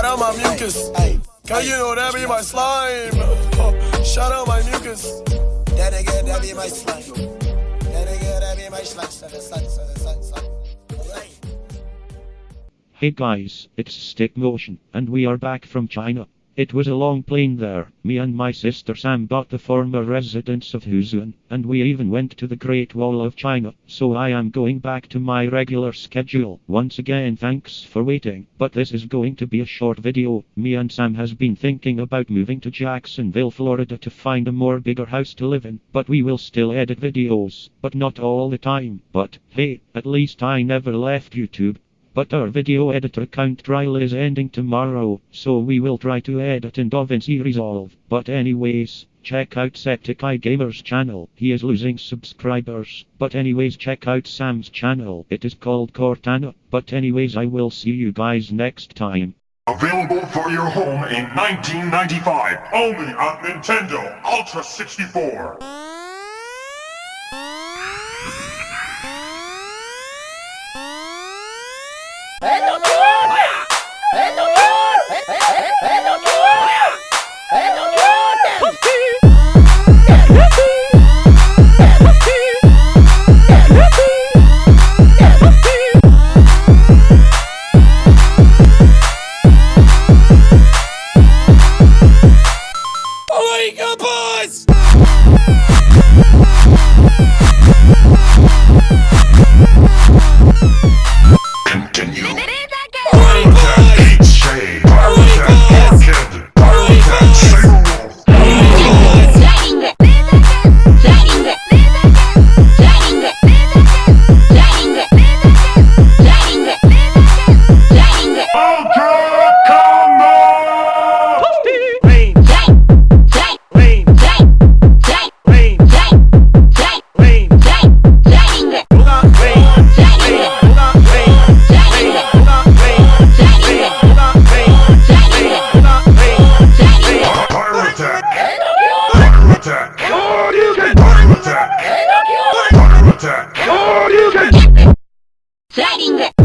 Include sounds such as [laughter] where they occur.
Shout out my mucus. Cause you know that be my slime. [laughs] Shout out my mucus. That nigga, that be my slime. That nigga, that be my slime. Hey guys, it's Stick Motion, and we are back from China. It was a long plane there. Me and my sister Sam got the former residence of Huzun, and we even went to the Great Wall of China. So I am going back to my regular schedule. Once again, thanks for waiting. But this is going to be a short video. Me and Sam has been thinking about moving to Jacksonville, Florida to find a more bigger house to live in. But we will still edit videos, but not all the time. But hey, at least I never left YouTube. But our video editor count trial is ending tomorrow, so we will try to edit in DaVinci Resolve. But anyways, check out Septic Eye Gamer's channel. He is losing subscribers. But anyways, check out Sam's channel. It is called Cortana. But anyways, I will see you guys next time. Available for your home in 1995, only on Nintendo Ultra 64. Hey, Sliding!